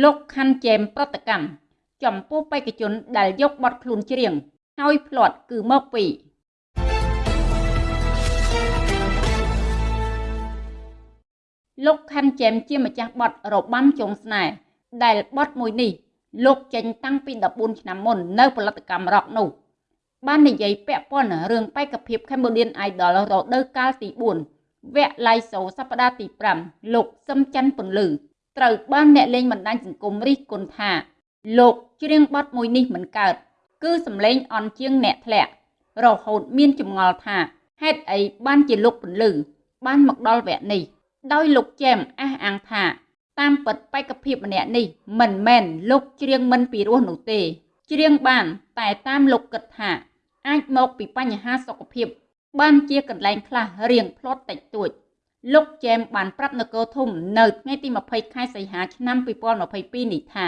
លោកខាន់ជែមប្រតិកម្មចំពោះបេក្ខជនដែលយកបទខ្លួនច្រៀងហើយផ្្លាត់គឺមកពីលោកខាន់ជែមជាម្ចាស់បទរបាំចុងស្នេហ៍ដែលបទមួយនេះ លោកចេញតាំងពី14ឆ្នាំមុននៅផលិតកម្មរ៉ុកនោះ បាននិយាយពាក់ព័ន្ធរឿងបេក្ខភាព Cambodian Idol រដូវកាលទី4វគ្គ Live Show សប្តាហ៍ទី5លោកសឹមច័ន្ទពន្លឺ ត្រូវបានអ្នកលេងបណ្ដាញសង្គមរិះគន់ថា លោកច្រៀងបទមួយនេះមិនកើតគឺសំឡេងអន់ជាងអ្នកធ្លាក់រហូតមានចម្ងល់ថាហេតុអីបានជាលោកពន្លឺបានមកដល់វគ្គនេះ ដោយលោកចែមអះអាងថា តាមពិតបេក្ខភាពម្នាក់នេះមិនមែនលោកច្រៀងមិនពីរោះនោះទេច្រៀងបាន តែតាមលោកគិតថា អាចមកពីបញ្ហាសុខភាព បានជាកន្លែងខ្លះរៀងផ្លាត់តិចតួច លោកចែមបានប្រាប់នគរធំនៅថ្ងៃទី20ខែសីហាឆ្នាំ2022នេះថា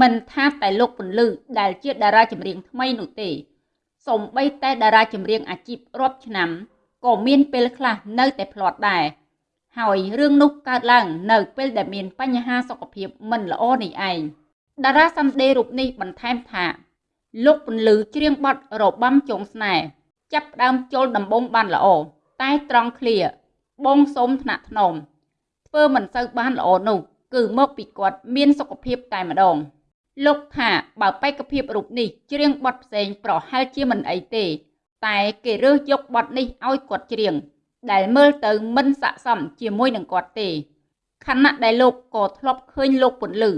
មិនថាតែលោកពន្លឺដែលជាតារាចម្រៀងថ្មីនោះទេសូម្បីតែតារាចម្រៀងអាជីពរាប់ឆ្នាំក៏មានពេលខ្លះនៅតែផ្លាត់ដែរហើយរឿងនោះកើតឡើងនៅពេលដែលមានបញ្ហាសុខភាពមិនល្អនេះឯងតារាសម្ដែងរូបនេះបន្ថែមថាលោកពន្លឺច្រៀងបទរបាំចុងស្នេហ៍ចាប់ផ្ដើមចូលដំបងបានល្អតែត្រង់ឃ្លា បងសូមថ្នាក់ថ្នមធ្វើមិនសូវបានល្អនោះគឺមកពីគាត់មានសុខភាពតែម្ដងលោកថាបើបេក្ខភាពរូបនេះច្រៀងបទផ្សេងប្រហែលជាមិនអីទេ តែគេរើសយកបទនេះឲ្យគាត់ច្រៀងដែលមើលទៅមិនស័ក្តិសមជាមួយនឹងគាត់ទេខណៈដែលលោកក៏ធ្លាប់ឃើញលោកពន្លឺ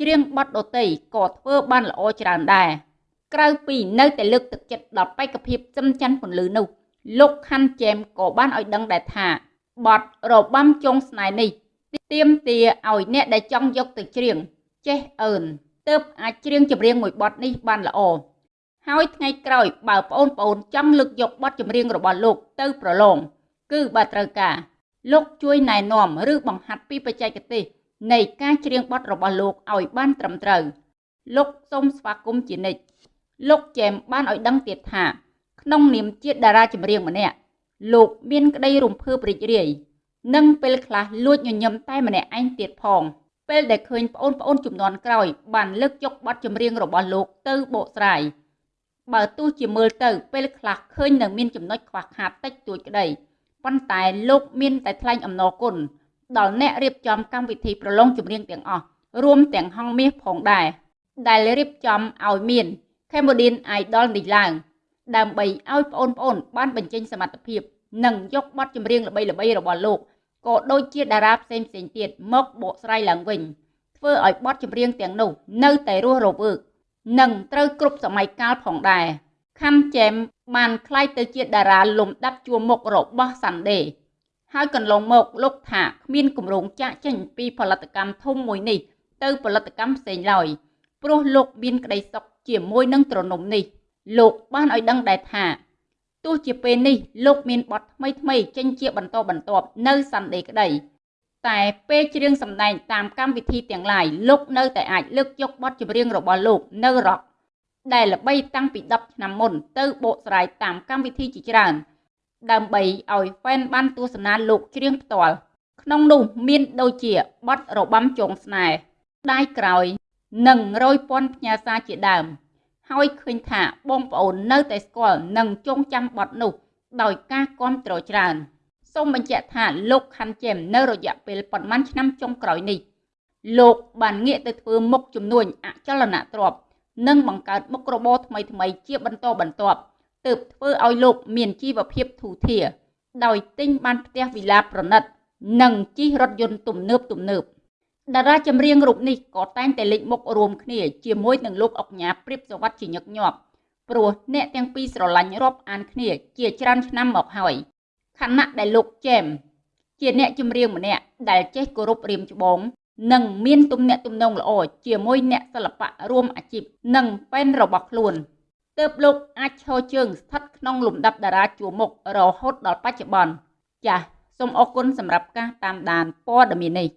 ច្រៀងបទដតីក៏ធ្វើបានល្អច្រើនដែរក្រៅពីនៅតែលើកទឹកចិត្តដល់បេក្ខភាពសឹមច័ន្ទពន្លឺនោះលោកខាន់ជែមក៏បានឲ្យដឹងដែរថា បទរបាំចុងស្នេហ៍នេះទៀមទាឲ្យអ្នកដែលចង់យកទៅច្រៀងចេះអើនទើបអាចច្រៀងចម្រៀងមួយបទនេះបានល្អហើយថ្ងៃក្រោយបើប្អូនប្អូនចង់លើកយកបទចម្រៀងរបស់លោកទៅប្រឡងគឺបើត្រូវការលោកជួយណែនាំឬបង្ហាត់ពីបច្ចេកទេសនៃការច្រៀងបទរបស់លោកឲ្យបានត្រឹមត្រូវលោកសូមស្វាគមន៍ជានិច្ចលោកចែមបានឲ្យដឹងទៀតថា ក្នុងនាមជាតារាចម្រៀងម្នាក់ លោកមានក្តីរំភើបរីករាយនិងពេលខ្លះលួចញញឹមតែម្នាក់ឯងទៀតផងពេលដែលឃើញប្អូនប្អូនចំនួនក្រោយបានលើកយកបទចម្រៀងរបស់លោកទៅបកស្រាយបើទោះជាមើលទៅពេលខ្លះឃើញនៅមានចំណុចខ្វះខាតតិចតួចក្តីប៉ុន្តែលោកមានតែថ្លែងអំណរគុណដល់អ្នករៀបចំកម្មវិធីប្រឡងចម្រៀងទាំងអស់រួមទាំងហងមាសផងដែរដែលរៀបចំឲ្យមាន Cambodian Idol នេះឡើង ដើម្បីឲ្យបងប្អូនបានបញ្ចេញសមត្ថភាព និងយកបទចម្រៀងល្បីៗរបស់លោកក៏ដូចជាតារាផ្សេងផ្សេងទៀតមកបកស្រាយឡើងវិញធ្វើឲ្យបទចម្រៀងទាំងនោះនៅតែរស់រវើកនិងត្រូវគ្រប់សម័យកាលផងដែរខាំចែមបានក្លាយទៅជាតារាលំដាប់ជួរមុខរបស់សាន់ដេហើយកន្លងមកលោកថាគ្មានគម្រោងចាក់ចេញពីផលិតកម្មធំមួយនេះ ទៅផលិតកម្មផ្សេងឡើយព្រោះលោកមានក្តីសុខជាមួយនឹងត្រនំនេះ លោកបានឲ្យដឹងដែរថា ទោះជាពេលនេះលោកមានបទថ្មីថ្មីចេញជាបន្តបន្ទាប់នៅ Sunday ក្តីតែពេលច្រៀងសម្ដែងតាមកម្មវិធីទាំងឡាយលោកនៅតែអាចលើកយកបទចម្រៀងរបស់លោកនៅ Rock ដែលល្បីតាំងពី10ឆ្នាំមុនទៅបកស្រាយតាមកម្មវិធីជាច្រើន ដើម្បីឲ្យហ្វេនបានទស្សនាលោកច្រៀងផ្ទាល់ក្នុងនោះមានដូចជាបទរបាំចងស្នេហ៍ដៃក្រោយ និងរយពាន់ផ្ញើសារជាដើម ហើយឃើញថាបងប្អូននៅតែស្គាល់និងចងចាំបទនោះដោយការគាំទ្រច្រើនសូមបញ្ជាក់ថាលោកខាន់ជែមនៅរយៈពេលប៉ុន្មានឆ្នាំចុងក្រោយនេះលោកបានងាកទៅធ្វើមុខជំនួញអចលនទ្រព្យនិងបង្កើតមុខរបរថ្មីៗជាបន្តបន្ទាប់ទើបធ្វើឲ្យលោកមានជីវភាពធូរធារដោយទិញបានផ្ទះវិឡាប្រណិត និងជិះរថយន្តទំនើបទំនើប តារាចម្រៀងរូបនេះក៏តែងតែលេចមុខរួមគ្នាជាមួយនឹងលោកអុកញ៉ាព្រៀបសវັດជាញឹកញាប់ព្រោះអ្នកទាំងពីរស្រឡាញ់រាប់អានគ្នាជាច្រើនឆ្នាំមកហើយខណៈដែលលោកចែមជាអ្នកចម្រៀងម្នាក់ដែលចេះគោរពរៀមច្បងនិងមានទំនាក់ទំនងល្អជាមួយអ្នកសិល្បៈរួមអាជីពនិងប៉ែនរបស់ខ្លួនទើបលោកអាចឈរជើងស្ថិតក្នុងលំដាប់តារាជួរមុខរហូតដល់បច្ចុប្បន្នចាសសូមអរគុណសម្រាប់ការតាមដានព័ត៌មាននេះ